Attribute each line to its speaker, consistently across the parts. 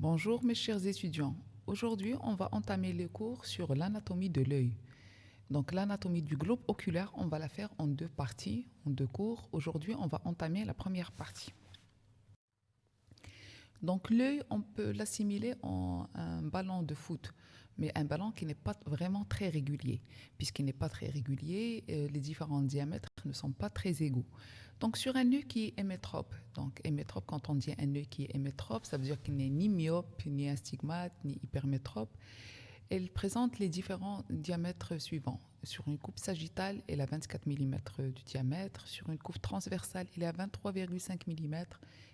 Speaker 1: Bonjour mes chers étudiants. Aujourd'hui, on va entamer le cours sur l'anatomie de l'œil. Donc l'anatomie du globe oculaire, on va la faire en deux parties, en deux cours. Aujourd'hui, on va entamer la première partie. Donc l'œil, on peut l'assimiler en un ballon de foot, mais un ballon qui n'est pas vraiment très régulier. Puisqu'il n'est pas très régulier, euh, les différents diamètres ne sont pas très égaux. Donc sur un œil qui est hémétrope, donc hémétrope, quand on dit un œil qui est hémétrope, ça veut dire qu'il n'est ni myope, ni astigmate, ni hypermétrope. Elle présente les différents diamètres suivants. Sur une coupe sagittale, elle a 24 mm de diamètre. Sur une coupe transversale, elle est à 23,5 mm.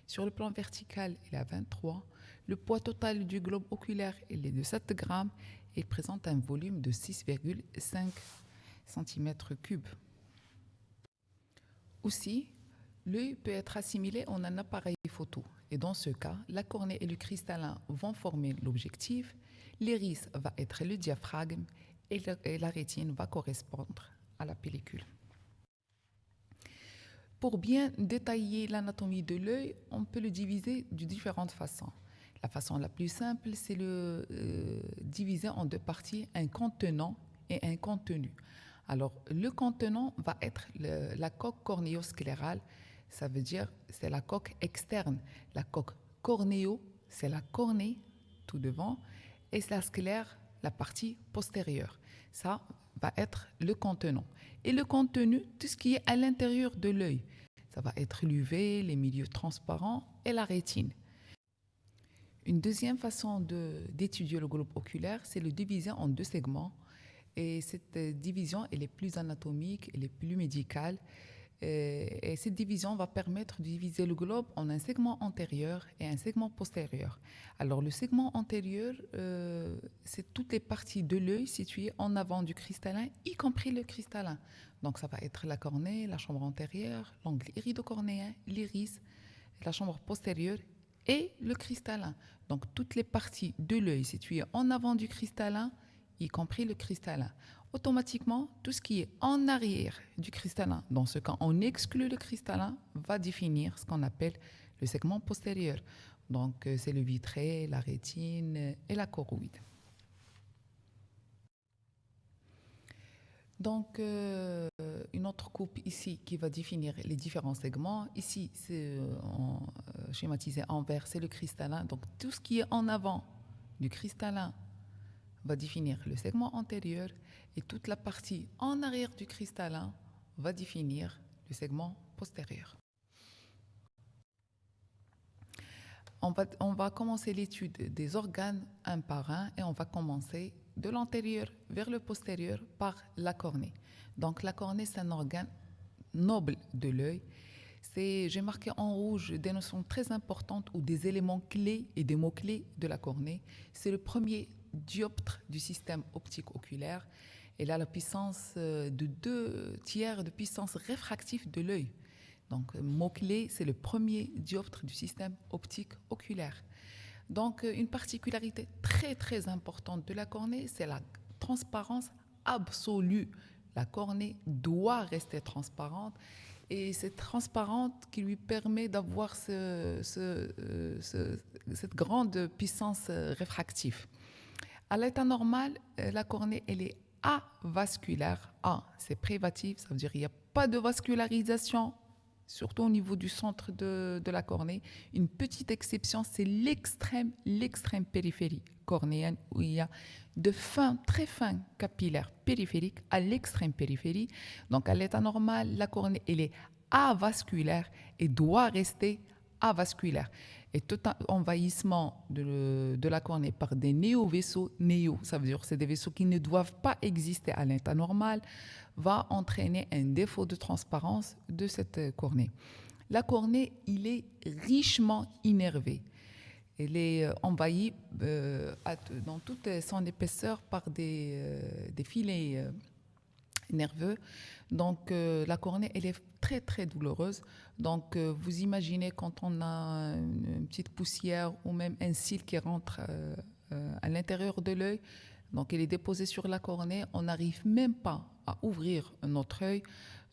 Speaker 1: Sur le plan vertical, elle est à 23. Le poids total du globe oculaire, est de 7 grammes et présente un volume de 6,5 cm3. Aussi, l'œil peut être assimilé en un appareil photo. Et dans ce cas, la cornée et le cristallin vont former l'objectif, l'iris va être le diaphragme et la rétine va correspondre à la pellicule. Pour bien détailler l'anatomie de l'œil, on peut le diviser de différentes façons. La façon la plus simple, c'est le euh, diviser en deux parties, un contenant et un contenu. Alors, le contenant va être la coque cornéosclérale, ça veut dire c'est la coque externe. La coque cornéo, c'est la cornée tout devant, et la sclère, la partie postérieure. Ça va être le contenant. Et le contenu, tout ce qui est à l'intérieur de l'œil. Ça va être l'UV, les milieux transparents et la rétine. Une deuxième façon d'étudier le globe oculaire, c'est le diviser en deux segments. Et cette division, elle est plus anatomique, elle plus médicale. Et cette division va permettre de diviser le globe en un segment antérieur et un segment postérieur. Alors le segment antérieur, euh, c'est toutes les parties de l'œil situées en avant du cristallin, y compris le cristallin. Donc ça va être la cornée, la chambre antérieure, l'angle iridocornéen, l'iris, la chambre postérieure et le cristallin. Donc toutes les parties de l'œil situées en avant du cristallin, y compris le cristallin automatiquement, tout ce qui est en arrière du cristallin, dans ce cas, on exclut le cristallin, va définir ce qu'on appelle le segment postérieur. Donc, euh, c'est le vitré, la rétine et la choroïde. Donc, euh, une autre coupe ici qui va définir les différents segments. Ici, c'est euh, schématisé en vert, c'est le cristallin. Donc, tout ce qui est en avant du cristallin va définir le segment antérieur et toute la partie en arrière du cristallin va définir le segment postérieur. On va commencer l'étude des organes un par un et on va commencer de l'antérieur vers le postérieur par la cornée. Donc la cornée, c'est un organe noble de l'œil. J'ai marqué en rouge des notions très importantes ou des éléments clés et des mots-clés de la cornée. C'est le premier dioptre du système optique oculaire. Elle a la puissance euh, de deux tiers de puissance réfractive de l'œil. Donc, euh, mot-clé, c'est le premier dioptre du système optique oculaire. Donc, euh, une particularité très, très importante de la cornée, c'est la transparence absolue. La cornée doit rester transparente et c'est transparente qui lui permet d'avoir ce, cette grande puissance réfractive. À l'état normal, la cornée, elle est avasculaire. A, c'est privatif, ça veut dire qu'il n'y a pas de vascularisation, surtout au niveau du centre de, la cornée. Une petite exception, c'est l'extrême, l'extrême périphérie cornéenne, où il y a de fins, très fins capillaires périphériques à l'extrême périphérie. Donc, à l'état normal, la cornée, elle est avasculaire et doit rester avasculaire et tout envahissement de, la cornée par des néo-vaisseaux, néo, ça veut dire que c'est des vaisseaux qui ne doivent pas exister à l'état normal, va entraîner un défaut de transparence de cette cornée. La cornée, il est richement innervé. Elle est euh, envahie euh, dans toute son épaisseur par des, euh, des filets nerveux. Donc la cornée, elle est très très douloureuse. Donc euh, vous imaginez quand on a une, petite poussière ou même un cil qui rentre euh, euh, à l'intérieur de l'œil, donc il est déposé sur la cornée, on n'arrive même pas à ouvrir notre œil.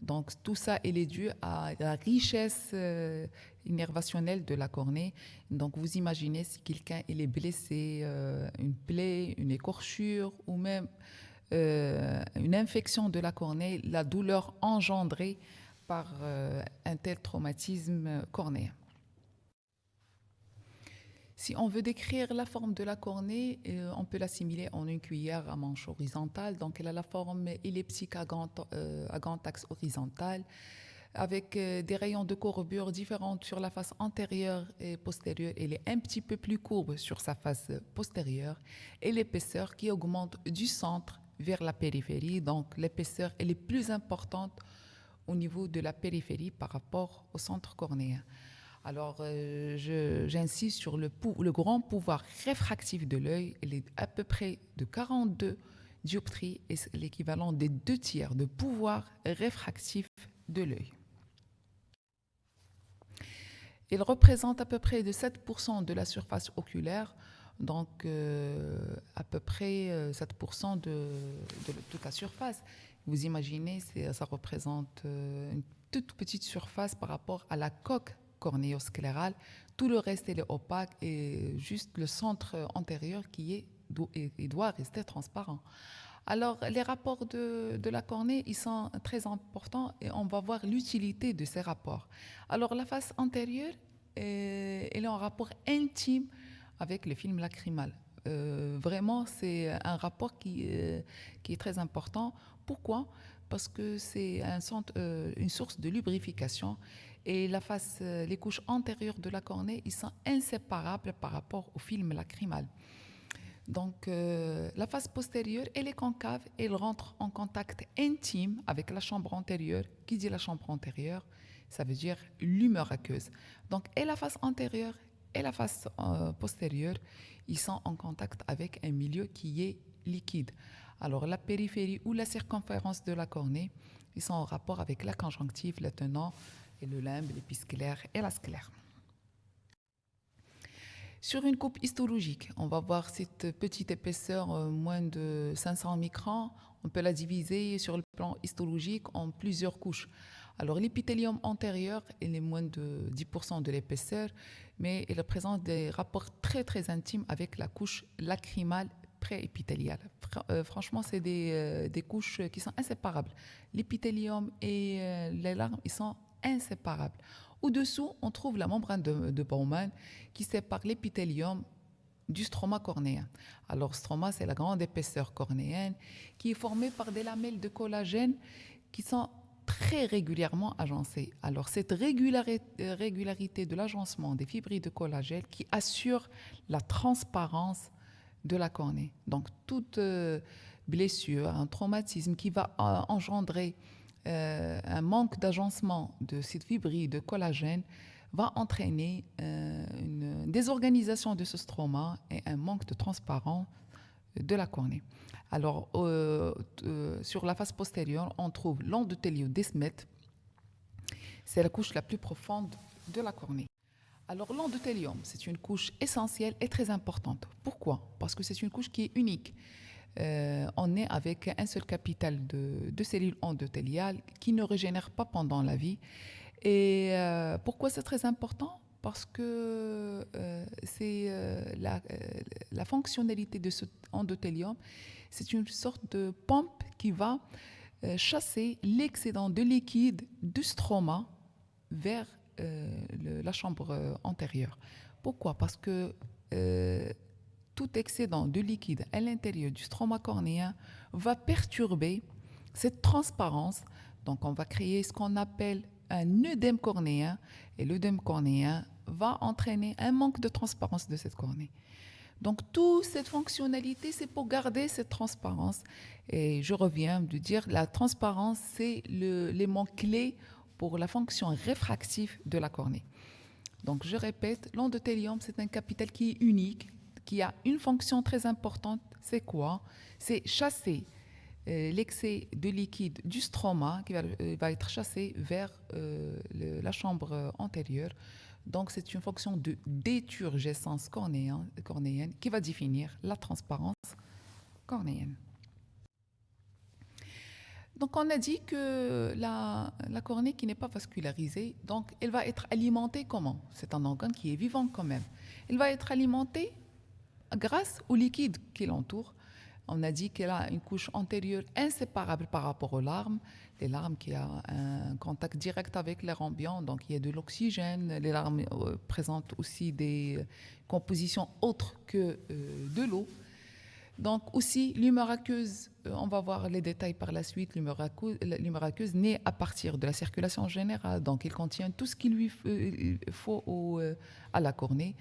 Speaker 1: Donc tout ça, il est dû à la richesse euh, innervationnelle de la cornée. Donc vous imaginez si quelqu'un est blessé, euh, une plaie, une écorchure ou même euh, une infection de la cornée, la douleur engendrée par un tel traumatisme cornéen. Si on veut décrire la forme de la cornée, euh, on peut l'assimiler en une cuillère à manche horizontale. Donc, elle a la forme elliptique à grand, euh, axe horizontal, avec euh, des rayons de courbure différentes sur la face antérieure et postérieure. Elle est un petit peu plus courbe sur sa face postérieure et l'épaisseur qui augmente du centre vers la périphérie. Donc, l'épaisseur est plus importante au niveau de la périphérie par rapport au centre cornéen. Alors, euh, j'insiste sur le, grand pouvoir réfractif de l'œil. Il est à peu près de 42 dioptries et c'est l'équivalent des deux tiers de pouvoir réfractif de l'œil. Il représente à peu près de 7% de la surface oculaire, donc euh, à peu près 7% euh, de, toute la surface. Vous imaginez, ça représente une toute petite surface par rapport à la coque cornéosclérale. Tout le reste est opaque et juste le centre antérieur qui est, il doit rester transparent. Alors, les rapports de, de, la cornée, ils sont très importants et on va voir l'utilité de ces rapports. Alors, la face antérieure, elle est en rapport intime avec le film lacrymal. Euh, vraiment, c'est un rapport qui, euh, qui est très important. Pourquoi? Parce que c'est euh, une source de lubrification et la face, les couches antérieures de la cornée, ils sont inséparables par rapport au film lacrymal. Donc, la face postérieure, elle est concave elle rentre en contact intime avec la chambre antérieure. Qui dit la chambre antérieure Ça veut dire l'humeur aqueuse. Donc, et la face antérieure et la face euh, postérieure, ils sont en contact avec un milieu qui est liquide. Alors, la périphérie ou la circonférence de la cornée, ils sont en rapport avec la conjonctive, le tenant, et le limbe, l'épisclaire et la sclère. Sur une coupe histologique, on va voir cette petite épaisseur, euh, moins de 500 microns. On peut la diviser sur le plan histologique en plusieurs couches. Alors l'épithélium antérieur, il est moins de 10% de l'épaisseur, mais il présente des rapports très très intimes avec la couche lacrymale pré-épithéliale. Euh, franchement, c'est des, euh, des, couches qui sont inséparables. L'épithélium et les larmes, ils sont inséparables. Au-dessous, on trouve la membrane de, Bowman qui sépare l'épithélium du stroma cornéen. Alors, stroma, c'est la grande épaisseur cornéenne qui est formée par des lamelles de collagène qui sont très régulièrement agencées. Alors, cette régularité, de l'agencement des fibrilles de collagène qui assure la transparence de la cornée. Donc, toute euh, blessure, un traumatisme qui va euh, engendrer euh, un manque d'agencement de cette fibrilles de collagène va entraîner euh, une désorganisation de ce stroma et un manque de transparence de la cornée. Alors, euh, sur la face postérieure, on trouve l'endothéliodesmète. C'est la couche la plus profonde de la cornée. Alors, l'endothélium, c'est une couche essentielle et très importante. Pourquoi? Parce que c'est une couche qui est unique. Euh, on est avec un seul capital de, cellules endothéliales qui ne régénèrent pas pendant la vie. Et euh, pourquoi c'est très important? Parce que euh, c'est la, fonctionnalité de ce endothélium, c'est une sorte de pompe qui va chasser l'excédent de liquide du stroma vers la chambre antérieure. Pourquoi? Parce que tout excédent de liquide à l'intérieur du stroma cornéen va perturber cette transparence. Donc, on va créer ce qu'on appelle un œdème cornéen et l'œdème cornéen va entraîner un manque de transparence de cette cornée. Donc, toute cette fonctionnalité, c'est pour garder cette transparence. Et je reviens de dire, la transparence, c'est l'élément clé pour la fonction réfractive de la cornée. Donc, je répète, l'endothélium, c'est un capital qui est unique, qui a une fonction très importante, c'est quoi? C'est chasser euh, l'excès de liquide du stroma qui va, euh, être chassé vers euh, la chambre antérieure. Donc, c'est une fonction de déturgescence cornéenne, qui va définir la transparence cornéenne. Donc on a dit que la, cornée qui n'est pas vascularisée, donc elle va être alimentée comment? C'est un organe qui est vivant quand même. Elle va être alimentée grâce au liquide qui l'entoure. On a dit qu'elle a une couche antérieure inséparable par rapport aux larmes. Les larmes qui ont un contact direct avec l'air ambiant, donc il y a de l'oxygène. Les larmes euh, présentent aussi des compositions autres que euh, de l'eau. Donc aussi, l'humeur aqueuse, euh, on va voir les détails par la suite, l'humeur aqueuse naît à partir de la circulation générale, donc il contient tout ce qu'il lui euh, faut euh, à la cornée.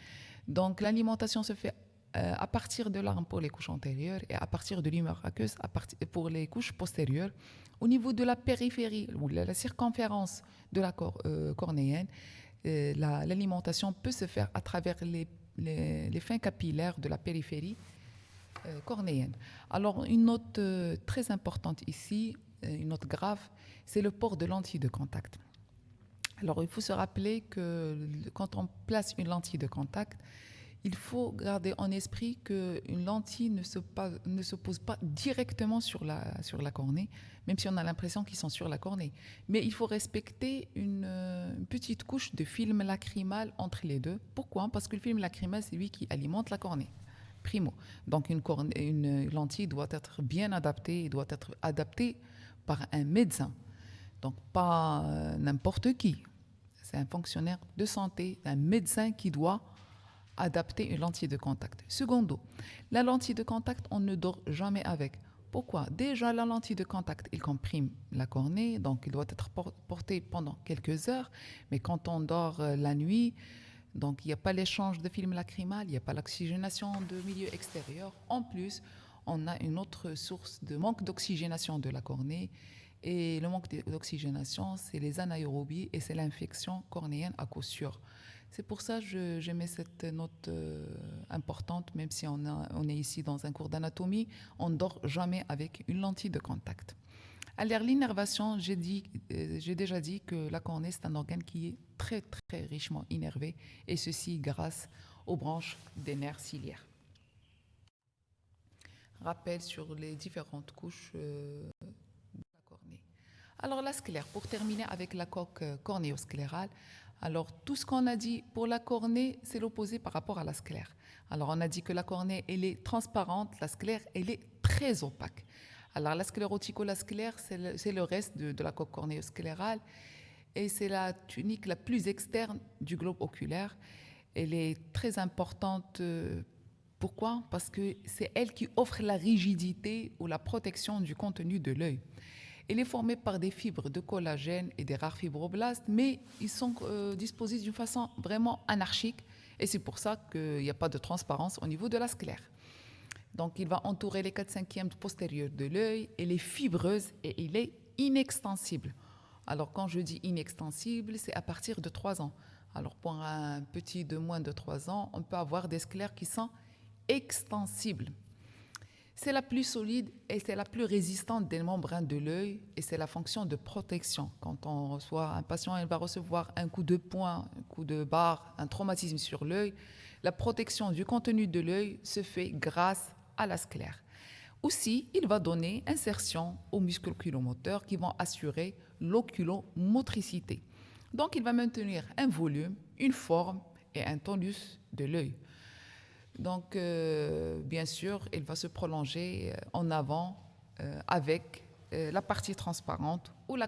Speaker 1: Donc l'alimentation se fait à partir de l'arme pour les couches antérieures et à partir de l'humeur aqueuse pour les couches postérieures. Au niveau de la périphérie, ou de la circonférence de la cornéenne, l'alimentation peut se faire à travers les, les fins capillaires de la périphérie euh, cornéenne. Alors, une note euh, très importante ici, euh, une note grave, c'est le port de lentilles de contact. Alors, il faut se rappeler que quand on place une lentille de contact, il faut garder en esprit qu'une lentille ne se, ne se, pose pas directement sur la, sur la cornée, même si on a l'impression qu'ils sont sur la cornée. Mais il faut respecter une, une, petite couche de film lacrymal entre les deux. Pourquoi? Parce que le film lacrymal, c'est lui qui alimente la cornée primo. Donc une, une lentille doit être bien adaptée, doit être adaptée par un médecin. Donc pas euh, n'importe qui. C'est un fonctionnaire de santé, un médecin qui doit adapter une lentille de contact. Secondo, la lentille de contact, on ne dort jamais avec. Pourquoi? Déjà, la lentille de contact, il comprime la cornée, donc il doit être porté pendant quelques heures. Mais quand on dort euh, la nuit, donc il n'y a pas l'échange de film lacrymal, il n'y a pas l'oxygénation de milieu extérieur. En plus, on a une autre source de manque d'oxygénation de la cornée. Et le manque d'oxygénation, c'est les anaérobies et c'est l'infection cornéenne à cause sûre. C'est pour ça que mets cette note euh, importante, même si on, est ici dans un cours d'anatomie, on ne dort jamais avec une lentille de contact. Alors l'innervation, euh, j'ai déjà dit que la cornée, c'est un organe qui est très, très richement innervé, et ceci grâce aux branches des nerfs ciliaires. Rappel sur les différentes couches euh, de la cornée. Alors la sclère, pour terminer avec la coque cornéosclérale, alors tout ce qu'on a dit pour la cornée, c'est l'opposé par rapport à la sclère. Alors on a dit que la cornée, elle est transparente, la sclère, elle est très opaque. Alors la sclérotico-sclère, c'est le, reste de, la coque cornéosclérale et c'est la tunique la plus externe du globe oculaire. Elle est très importante. Euh, pourquoi? Parce que c'est elle qui offre la rigidité ou la protection du contenu de l'œil. Elle est formée par des fibres de collagène et des rares fibroblastes, mais ils sont euh, disposés d'une façon vraiment anarchique et c'est pour ça qu'il n'y a pas de transparence au niveau de la sclère. Donc, il va entourer les 4 cinquièmes postérieurs de l'œil. Elle est fibreuse et il est inextensible. Alors, quand je dis inextensible, c'est à partir de 3 ans. Alors, pour un petit de moins de 3 ans, on peut avoir des sclères qui sont extensibles. C'est la plus solide et c'est la plus résistante des membranes de l'œil et c'est la fonction de protection. Quand on reçoit un patient, il va recevoir un coup de poing, un coup de barre, un traumatisme sur l'œil. La protection du contenu de l'œil se fait grâce à la sclère. Aussi, il va donner insertion aux muscles oculomoteurs qui vont assurer l'oculomotricité. Donc, il va maintenir un volume, une forme et un tonus de l'œil. Donc, euh, bien sûr, il va se prolonger euh, en avant euh, avec la partie transparente ou la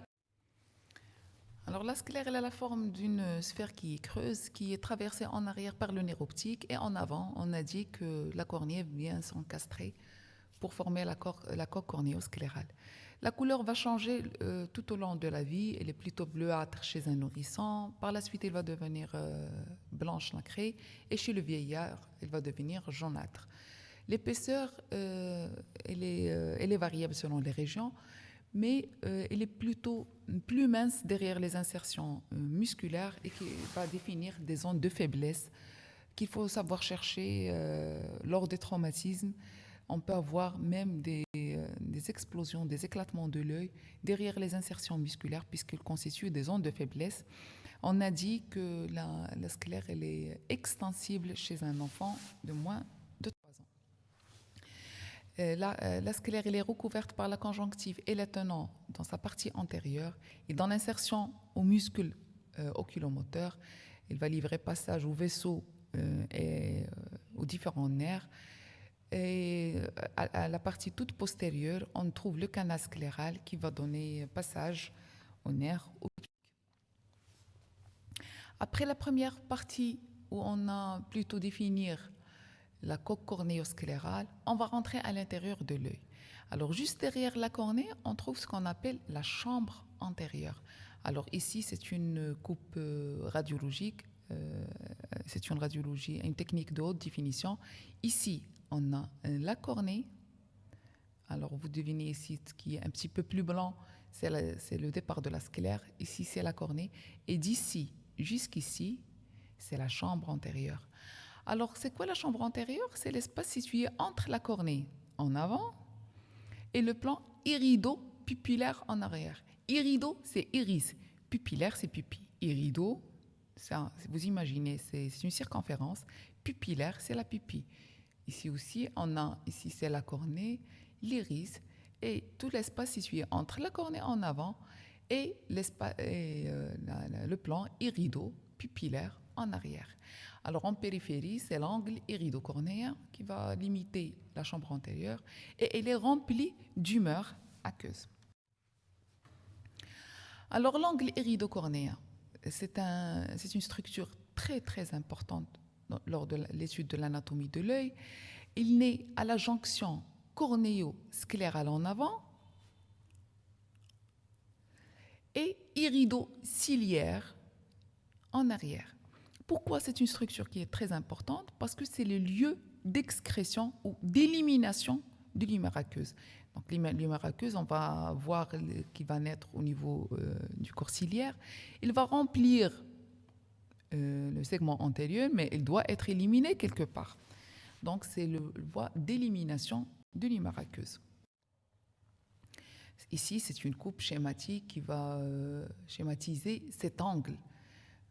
Speaker 1: alors la sclère, elle a la forme d'une sphère qui est creuse, qui est traversée en arrière par le nerf optique et en avant, on a dit que la cornée vient s'encastrer pour former la, la coque. La couleur va changer euh, tout au long de la vie. Elle est plutôt bleuâtre chez un nourrisson. Par la suite, elle va devenir euh, blanche nacrée. Et chez le vieillard, elle va devenir jaunâtre. L'épaisseur, euh, elle, elle, est variable selon les régions mais euh, elle est plutôt plus mince derrière les insertions euh, musculaires et qui va définir des zones de faiblesse qu'il faut savoir chercher euh, lors des traumatismes. On peut avoir même des, explosions, des éclatements de l'œil derrière les insertions musculaires puisqu'elles constituent des zones de faiblesse. On a dit que la, la sclère elle est extensible chez un enfant de moins la, la, sclère est recouverte par la conjonctive et les tenants dans sa partie antérieure. Et dans l'insertion au muscle oculomoteur, il va livrer passage au vaisseau et aux différents nerfs et euh, à, la partie toute postérieure, on trouve le canal scléral qui va donner passage au nerf optique. Après la première partie où on a plutôt définir la coque cornéosclérale, on va rentrer à l'intérieur de l'œil. Alors juste derrière la cornée, on trouve ce qu'on appelle la chambre antérieure. Alors ici, c'est une coupe euh, radiologique, euh, c'est une radiologie, une technique de haute définition. Ici, on a la cornée. Alors, vous devinez ici ce qui est un petit peu plus blanc, c'est le départ de la sclère. Ici, c'est la cornée. Et d'ici jusqu'ici, c'est la chambre antérieure. Alors, c'est quoi la chambre antérieure? C'est l'espace situé entre la cornée en avant et le plan irido-pupillaire en arrière. Irido, c'est iris. Pupillaire, c'est pupille. Irido, vous imaginez, c'est une circonférence. Pupillaire, c'est la pupille. Ici aussi, on a, ici c'est la cornée, l'iris et tout l'espace situé entre la cornée en avant et, euh, le plan irido-pupillaire en arrière. Alors en périphérie, c'est l'angle irido-cornéen qui va limiter la chambre antérieure et elle est remplie d'humeur aqueuse. Alors l'angle irido-cornéen, c'est un, une structure très très importante lors de l'étude de l'anatomie de l'œil, il naît à la jonction cornéo-sclérale en avant et irido-ciliaire en arrière. Pourquoi c'est une structure qui est très importante? Parce que c'est le lieu d'excrétion ou d'élimination de l'humeur aqueuse. Donc l'humeur aqueuse, on va voir qu'il va naître au niveau euh, du corps ciliaire. Il va remplir euh, le segment antérieur, mais il doit être éliminé quelque part. Donc, c'est le voie d'élimination de l'humeur aqueuse. Ici, c'est une coupe schématique qui va euh, schématiser cet angle.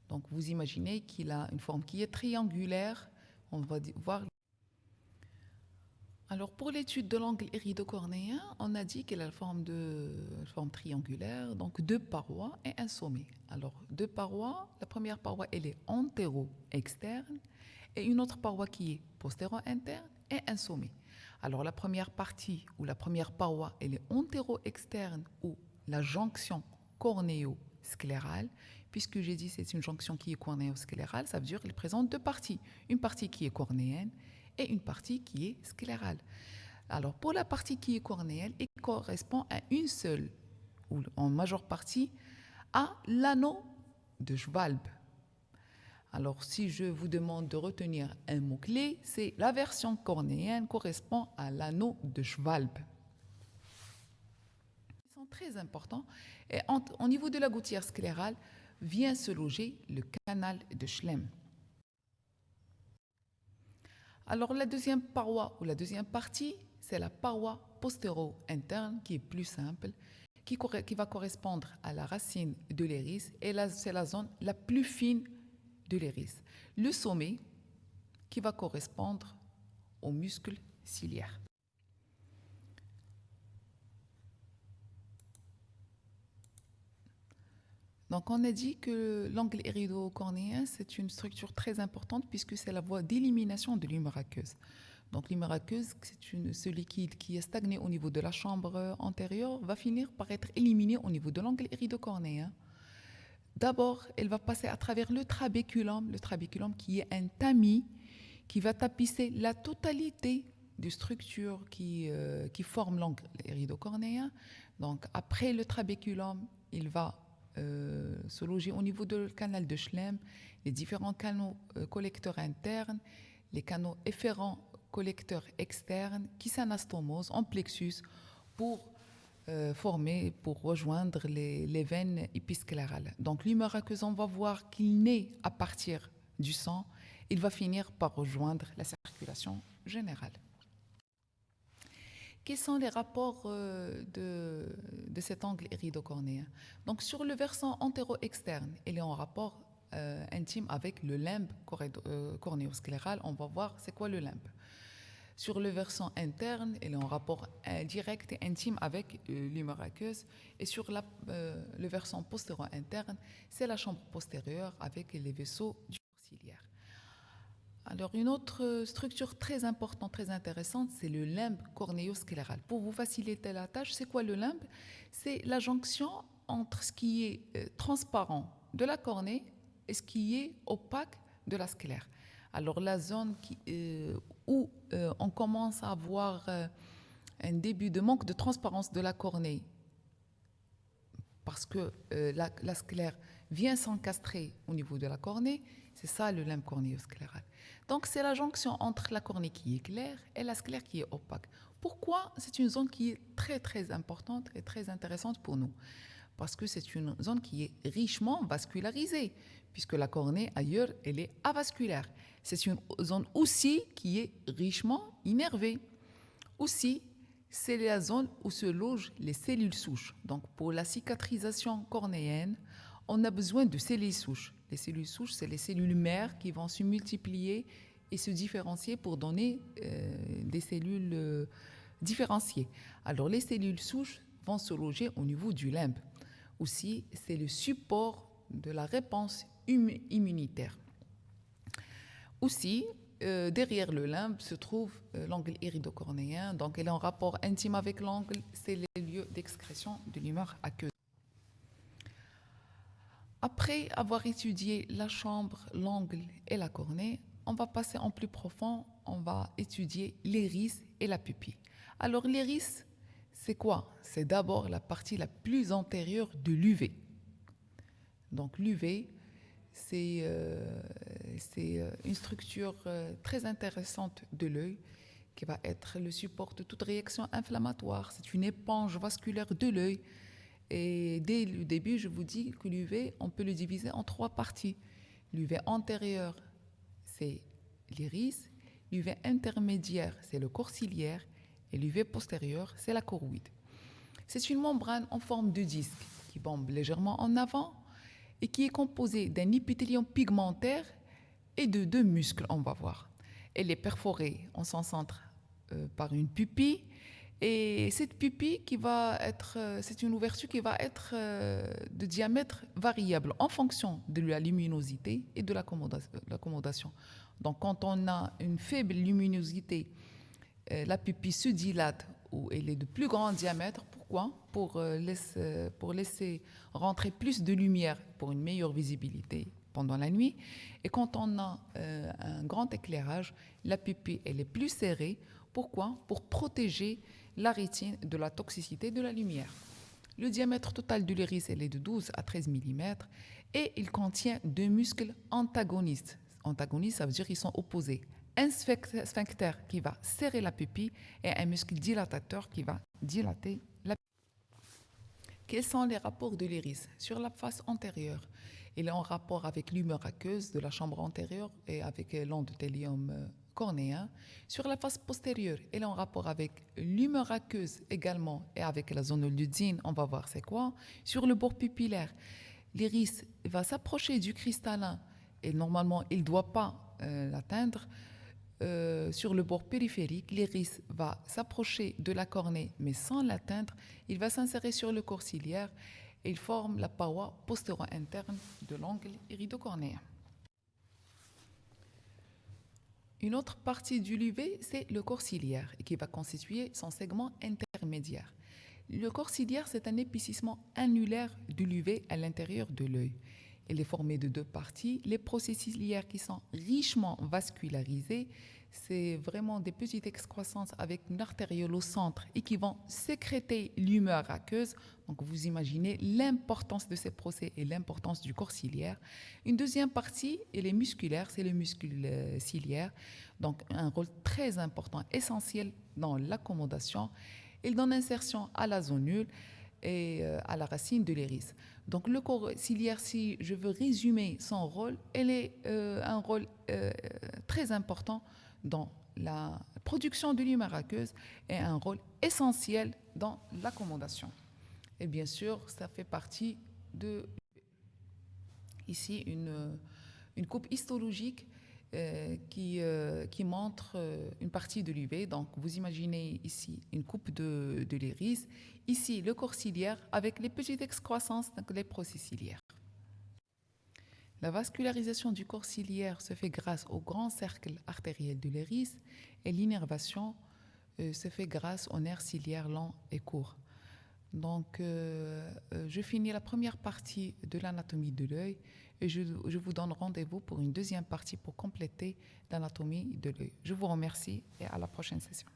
Speaker 1: Donc, vous imaginez qu'il a une forme qui est triangulaire. On va voir alors, pour l'étude de l'angle iridocornéen, on a dit qu'il a la forme, de, forme triangulaire, donc deux parois et un sommet. Alors, deux parois, la première paroi, elle est antéro-externe, et une autre paroi qui est postéro-interne, et un sommet. Alors, la première partie, ou la première paroi, elle est antéro-externe, ou la jonction cornéo-sclérale, puisque j'ai dit c'est une jonction qui est cornéo-sclérale, ça veut dire qu'elle présente deux parties. Une partie qui est cornéenne et une partie qui est sclérale. Alors pour la partie qui est cornéenne, elle correspond à une seule, ou en majeure partie, à l'anneau de Schwalbe. Alors si je vous demande de retenir un mot-clé, c'est la version cornéenne correspond à l'anneau de Schwalbe. Ils sont très importants. Et au niveau de la gouttière sclérale, vient se loger le canal de Schlemm. Alors la deuxième paroi ou la deuxième partie, c'est la paroi postéro-interne qui est plus simple, qui, va correspondre à la racine de l'iris et c'est la zone la plus fine de l'iris. Le sommet qui va correspondre au muscle ciliaire. Donc, on a dit que l'angle irido-cornéen, c'est une structure très importante puisque c'est la voie d'élimination de l'humeur aqueuse. Donc, l'humeur aqueuse, c'est ce liquide qui est stagné au niveau de la chambre antérieure, va finir par être éliminé au niveau de l'angle irido-cornéen. D'abord, elle va passer à travers le trabéculum, le trabéculum qui est un tamis qui va tapisser la totalité des structures qui, euh, qui forment l'angle irido-cornéen. Donc, après le trabéculum, il va euh, se loger au niveau du canal de Schlemm, les différents canaux euh, collecteurs internes, les canaux efférents collecteurs externes qui s'anastomosent en plexus pour euh, former, pour rejoindre les, veines épisclérales. Donc l'humeur aqueuse, on va voir qu'il naît à partir du sang, il va finir par rejoindre la circulation générale. Quels sont les rapports euh, de, cet angle iridocornéen Donc, sur le versant antéro-externe, il est en rapport euh, intime avec le limbe euh, cornéoscléral. On va voir c'est quoi le limbe. Sur le versant interne, elle est en rapport euh, direct et intime avec l'humeur aqueuse. Et sur le versant postéro interne, c'est la chambre postérieure avec les vaisseaux du ciliaire. Alors, une autre structure très importante, très intéressante, c'est le limbe cornéo-scléral. Pour vous faciliter la tâche, c'est quoi le limbe? C'est la jonction entre ce qui est transparent de la cornée et ce qui est opaque de la sclère. Alors la zone euh, où euh, on commence à avoir euh, un début de manque de transparence de la cornée, parce que la, sclère vient s'encastrer au niveau de la cornée, c'est ça le limbe cornéo-scléral. Donc c'est la jonction entre la cornée qui est claire et la sclère qui est opaque. Pourquoi? C'est une zone qui est très très importante et très intéressante pour nous parce que c'est une zone qui est richement vascularisée, puisque la cornée ailleurs, elle est avasculaire. C'est une zone aussi qui est richement innervée. Aussi, c'est la zone où se logent les cellules souches. Donc, pour la cicatrisation cornéenne, on a besoin de cellules souches. Les cellules souches, c'est les cellules mères qui vont se multiplier et se différencier pour donner euh, des cellules euh, différenciées. Alors, les cellules souches vont se loger au niveau du limbe. Aussi, c'est le support de la réponse immunitaire. Aussi, euh, derrière le limbe se trouve l'angle iridocornéen, donc elle est en rapport intime avec l'angle, c'est les lieux d'excrétion de l'humeur aqueuse. Après avoir étudié la chambre, l'angle et la cornée, on va passer en plus profond, on va étudier l'iris et la pupille. Alors l'iris, c'est quoi? C'est d'abord la partie la plus antérieure de l'UV. Donc l'UV, c'est euh, euh, une structure euh, très intéressante de l'œil qui va être le support de toute réaction inflammatoire. C'est une éponge vasculaire de l'œil. Et dès le début, je vous dis que l'UV, on peut le diviser en trois parties. L'UV antérieur, c'est l'iris. L'UV intermédiaire, c'est le corps ciliaire. Et l'UV postérieur, c'est la choroïde. C'est une membrane en forme de disque qui bombe légèrement en avant et qui est composée d'un épithélium pigmentaire et de deux muscles, on va voir. Elle est perforée en son centre euh, par une pupille et cette pupille qui va être, euh, c'est une ouverture qui va être euh, de diamètre variable en fonction de la luminosité et de l'accommodation. Donc quand on a une faible luminosité, la pupille se dilate ou elle est de plus grand diamètre. Pourquoi? Pour laisser, pour laisser rentrer plus de lumière pour une meilleure visibilité pendant la nuit. Et quand on a euh, un grand éclairage, la pupille elle est plus serrée. Pourquoi? Pour protéger la rétine de la toxicité de la lumière. Le diamètre total de l'iris est de 12 à 13 mm et il contient deux muscles antagonistes. Antagonistes, ça veut dire qu'ils sont opposés. Un sphincter qui va serrer la pupille et un muscle dilatateur qui va dilater la pupille. Quels sont les rapports de l'iris Sur la face antérieure, il est en rapport avec l'humeur aqueuse de la chambre antérieure et avec l'endothélium euh, cornéen. Sur la face postérieure, il est en rapport avec l'humeur aqueuse également et avec la zone ludzine, on va voir c'est quoi. Sur le bord pupillaire, l'iris va s'approcher du cristallin et normalement il ne doit pas euh, l'atteindre. Euh, sur le bord périphérique, l'iris va s'approcher de la cornée mais sans l'atteindre. Il va s'insérer sur le corps ciliaire il forme la paroi postéro-interne de l'angle iridocornéen. Une autre partie du LUV, c'est le corps ciliaire, qui va constituer son segment intermédiaire. Le corps ciliaire, c'est un épicissement annulaire du l'UV à l'intérieur de l'œil. Il est formé de deux parties, les processus ciliaires qui sont richement vascularisés c'est vraiment des petites excroissances avec une artériole au centre et qui vont sécréter l'humeur aqueuse. Donc vous imaginez l'importance de ces procès et l'importance du corps ciliaire. Une deuxième partie, elle est musculaire, c'est le muscle euh, ciliaire. Donc un rôle très important, essentiel dans l'accommodation. Il donne insertion à la zone nulle et euh, à la racine de l'iris. Donc le corps ciliaire, si je veux résumer son rôle, elle est euh, un rôle très important dans la production de l'humeur aqueuse et un rôle essentiel dans l'accommodation. Et bien sûr, ça fait partie de ici une, coupe histologique euh, qui, euh, qui montre euh, une partie de l'UV. Donc, vous imaginez ici une coupe de, de l'iris, ici le corps ciliaire avec les petites excroissances, donc les procès-ciliaires. La vascularisation du corps ciliaire se fait grâce au grand cercle artériel de l'iris et l'innervation se fait grâce au nerf ciliaire long et court. Donc, je finis la première partie de l'anatomie de l'œil et je, vous donne rendez-vous pour une deuxième partie pour compléter l'anatomie de l'œil. Je vous remercie et à la prochaine session.